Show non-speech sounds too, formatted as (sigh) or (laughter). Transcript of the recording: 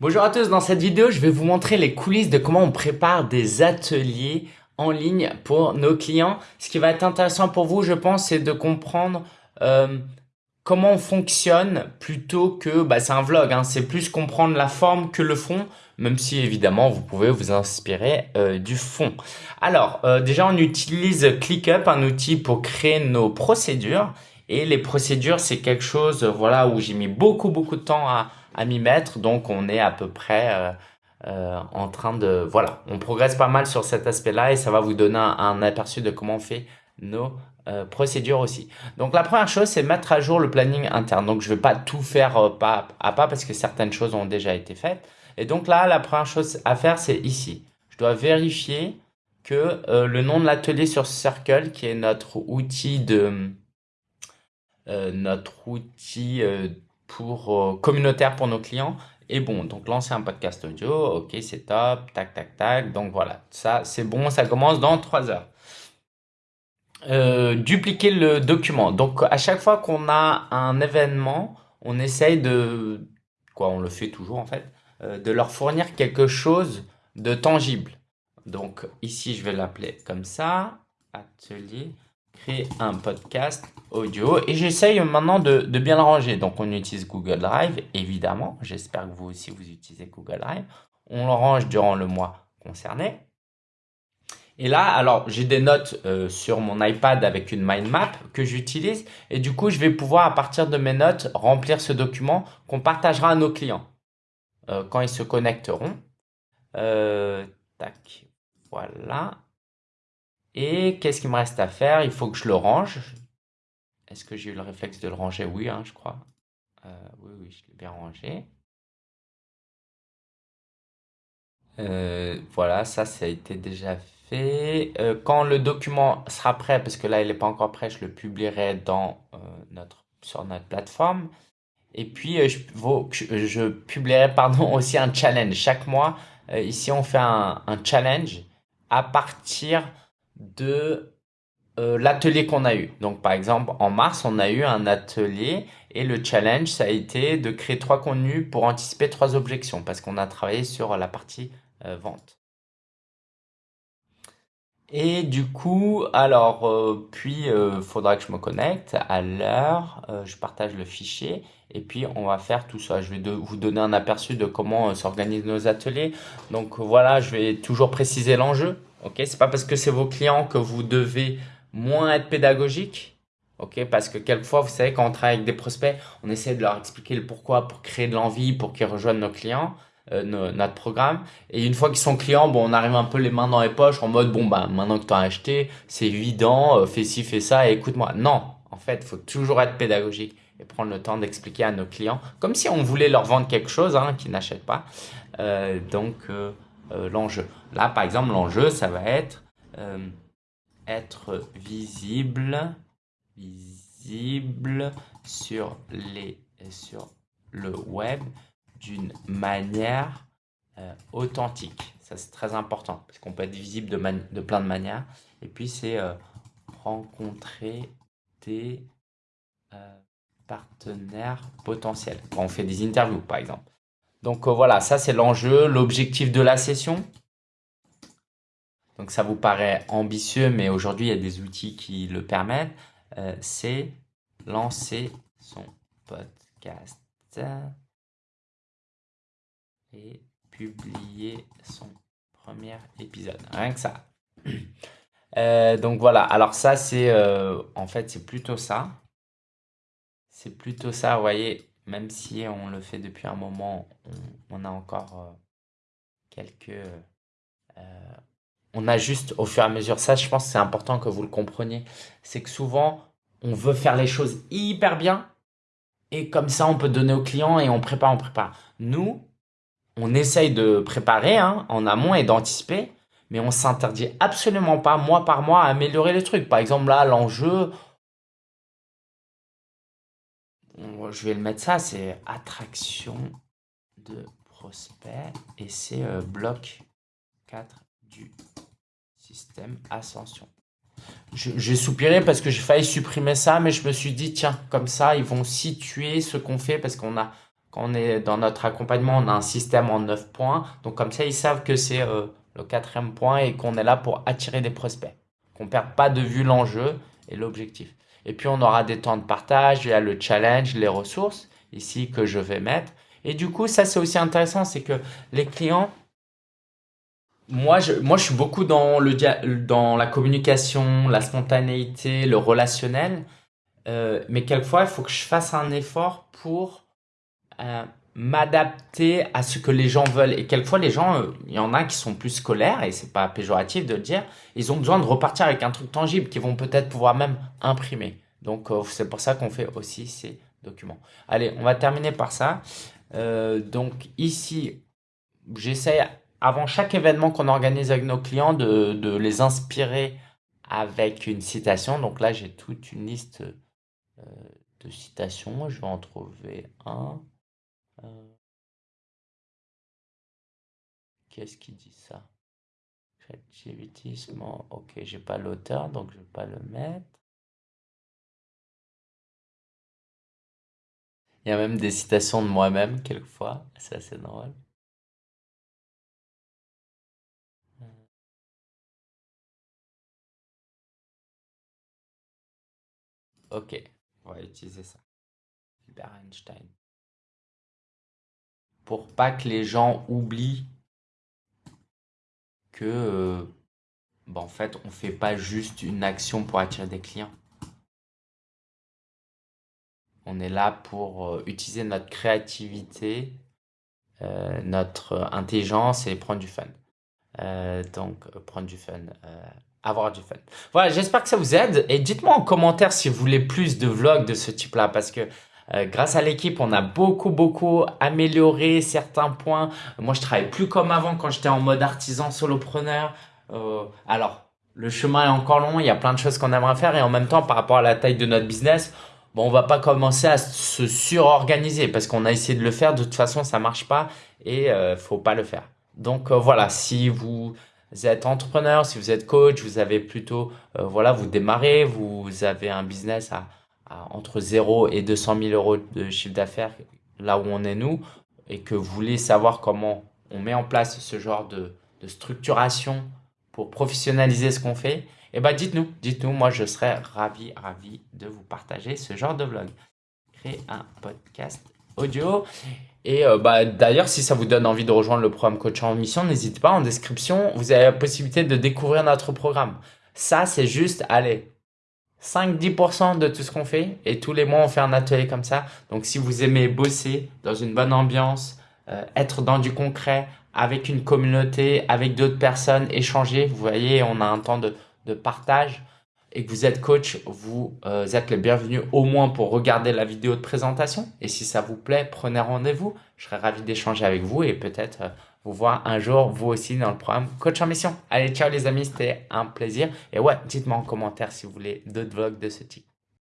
Bonjour à tous, dans cette vidéo, je vais vous montrer les coulisses de comment on prépare des ateliers en ligne pour nos clients. Ce qui va être intéressant pour vous, je pense, c'est de comprendre euh, comment on fonctionne plutôt que, bah, c'est un vlog, hein, c'est plus comprendre la forme que le fond, même si évidemment vous pouvez vous inspirer euh, du fond. Alors, euh, déjà on utilise ClickUp, un outil pour créer nos procédures. Et les procédures, c'est quelque chose voilà, où j'ai mis beaucoup, beaucoup de temps à, à m'y mettre. Donc, on est à peu près euh, euh, en train de... Voilà, on progresse pas mal sur cet aspect-là et ça va vous donner un, aperçu de comment on fait nos euh, procédures aussi. Donc, la première chose, c'est mettre à jour le planning interne. Donc, je vais pas tout faire pas à pas parce que certaines choses ont déjà été faites. Et donc là, la première chose à faire, c'est ici. Je dois vérifier que le nom de l'atelier sur Circle, qui est notre outil de... notre outil pour euh, communautaire pour nos clients. Et bon, donc lancer un podcast audio, ok, c'est top, tac, tac, tac. Donc voilà, ça c'est bon, ça commence dans 3 heures. Euh, dupliquer le document. Donc à chaque fois qu'on a un événement, on essaye de, quoi, on le fait toujours en fait, euh, de leur fournir quelque chose de tangible. Donc ici, je vais l'appeler comme ça, atelier créer un podcast audio et j'essaye maintenant de, bien le ranger. Donc on utilise Google Drive, évidemment. J'espère que vous aussi vous utilisez Google Drive. On le range durant le mois concerné. Et là, alors j'ai des notes euh, sur mon iPad avec une mind map que j'utilise et du coup je vais pouvoir à partir de mes notes remplir ce document qu'on partagera à nos clients euh, quand ils se connecteront. Euh, tac, voilà. Et qu'est-ce qu'il me reste à faire? Il faut que je le range. Est-ce que j'ai eu le réflexe de le ranger? Oui, hein, je crois. Euh, oui, oui, je l'ai bien rangé. Euh, voilà, ça, ça a été déjà fait. Euh, quand le document sera prêt, parce que là, il n'est pas encore prêt, je le publierai dans, notre, sur notre plateforme. Et puis, je, publierai pardon, (laughs) aussi un challenge. Chaque mois, ici, on fait un challenge à partir de euh, l'atelier qu'on a eu. Donc, par exemple, en mars, on a eu un atelier et le challenge, ça a été de créer trois contenus pour anticiper trois objections parce qu'on a travaillé sur la partie euh, vente. Et du coup, alors, euh, puis, il faudra que je me connecte à l'heure, je partage le fichier et puis on va faire tout ça. Je vais vous donner un aperçu de comment s'organisent nos ateliers. Donc voilà, je vais toujours préciser l'enjeu. Ok, c'est pas parce que c'est vos clients que vous devez moins être pédagogique? Ok, parce que quelquefois, vous savez, quand on travaille avec des prospects, on essaie de leur expliquer le pourquoi pour créer de l'envie, pour qu'ils rejoignent nos clients, euh, notre programme. Et une fois qu'ils sont clients, bon, on arrive un peu les mains dans les poches en mode bon bah maintenant que tu as acheté, c'est évident, euh, fais ci, fais ça écoute-moi. Non, en fait, il faut toujours être pédagogique et prendre le temps d'expliquer à nos clients, comme si on voulait leur vendre quelque chose hein, qu'ils n'achètent pas. Euh, donc euh, l'enjeu. Là, par exemple, l'enjeu, ça va être euh, être visible, visible sur, les, sur le web d'une manière euh, authentique. Ça, c'est très important parce qu'on peut être visible de, de, plein de manières. Et puis, c'est rencontrer des partenaires potentiels. Quand on fait des interviews, par exemple. Donc euh, voilà, ça c'est l'enjeu, l'objectif de la session. Donc ça vous paraît ambitieux, mais aujourd'hui il y a des outils qui le permettent. Euh, c'est lancer son podcast et publier son premier épisode. Rien que ça. Euh, donc voilà, alors ça c'est en fait c'est plutôt ça. C'est plutôt ça, vous voyez, même si on le fait depuis un moment, on, a encore euh, quelques... Euh, on ajuste au fur et à mesure. Ça, je pense que c'est important que vous le compreniez. C'est que souvent, on veut faire les choses hyper bien. Et comme ça, on peut donner au client et on prépare, on prépare. Nous, on essaye de préparer hein, en amont et d'anticiper. Mais on s'interdit absolument pas, mois par mois, à améliorer les trucs. Par exemple, là, l'enjeu, je vais le mettre ça, c'est attraction de prospect et c'est euh, bloc 4 du système ascension. J'ai soupiré parce que j'ai failli supprimer ça, mais je me suis dit, tiens, comme ça, ils vont situer ce qu'on fait parce qu'on a, quand on est dans notre accompagnement, on a un système en 9 points. Donc comme ça, ils savent que c'est euh, le quatrième point et qu'on est là pour attirer des prospects. Qu'on ne perd pas de vue l'enjeu et l'objectif. Et puis on aura des temps de partage, il y a le challenge, les ressources ici que je vais mettre. Et du coup, ça c'est aussi intéressant, c'est que les clients, moi je, moi je suis beaucoup dans, le, dans la communication, la spontanéité, le relationnel. Euh, mais quelquefois, il faut que je fasse un effort pour euh, m'adapter à ce que les gens veulent. Et quelquefois, les gens, euh, il y en a qui sont plus scolaires, et c'est pas péjoratif de le dire, ils ont besoin de repartir avec un truc tangible qu'ils vont peut-être pouvoir même imprimer. Donc, c'est pour ça qu'on fait aussi ces documents. Allez, on va terminer par ça. donc ici, j'essaie avant chaque événement qu'on organise avec nos clients de, de les inspirer avec une citation. Donc là, j'ai toute une liste euh, de citations. Je vais en trouver un. Euh, qu'est-ce qui dit ça? Ok, j'ai pas l'auteur, donc je vais pas le mettre. Il y a même des citations de moi-même, quelquefois. C'est assez drôle. Ok. On va utiliser ça. Albert Einstein. Pour pas que les gens oublient que, euh, bah, en fait, on fait pas juste une action pour attirer des clients. On est là pour euh, utiliser notre créativité, euh, notre intelligence et prendre du fun. donc, prendre du fun avoir du fun. Voilà, j'espère que ça vous aide et dites-moi en commentaire si vous voulez plus de vlogs de ce type-là parce que euh, grâce à l'équipe, on a beaucoup, beaucoup amélioré certains points. Moi, je travaille plus comme avant quand j'étais en mode artisan solopreneur. Euh, alors, le chemin est encore long, il y a plein de choses qu'on aimerait faire et en même temps, par rapport à la taille de notre business, bon, on va pas commencer à se surorganiser parce qu'on a essayé de le faire. De toute façon, ça marche pas et euh, faut pas le faire. Donc euh, voilà, si vous êtes entrepreneur, si vous êtes coach, vous avez plutôt, voilà, vous démarrez, vous avez un business à, entre 0 et 200 000 euros de chiffre d'affaires, là où on est nous, et que vous voulez savoir comment on met en place ce genre de, de structuration pour professionnaliser ce qu'on fait, eh ben dites-nous, dites-nous, moi je serais ravi, ravi de vous partager ce genre de vlog. Créer un podcast audio et euh, bah, d'ailleurs, si ça vous donne envie de rejoindre le programme Coach en Mission, n'hésitez pas, en description, vous avez la possibilité de découvrir notre programme. Ça, c'est juste, allez, 5-10% de tout ce qu'on fait. Et tous les mois, on fait un atelier comme ça. Donc, si vous aimez bosser dans une bonne ambiance, euh, être dans du concret, avec une communauté, avec d'autres personnes, échanger, vous voyez, on a un temps de, de partage et que vous êtes coach, vous euh, êtes le bienvenu au moins pour regarder la vidéo de présentation. Et si ça vous plaît, prenez rendez-vous. Je serais ravi d'échanger avec vous et peut-être euh, vous voir un jour, vous aussi, dans le programme Coach en Mission. Allez, ciao les amis, c'était un plaisir. Et ouais, dites-moi en commentaire si vous voulez d'autres vlogs de ce type.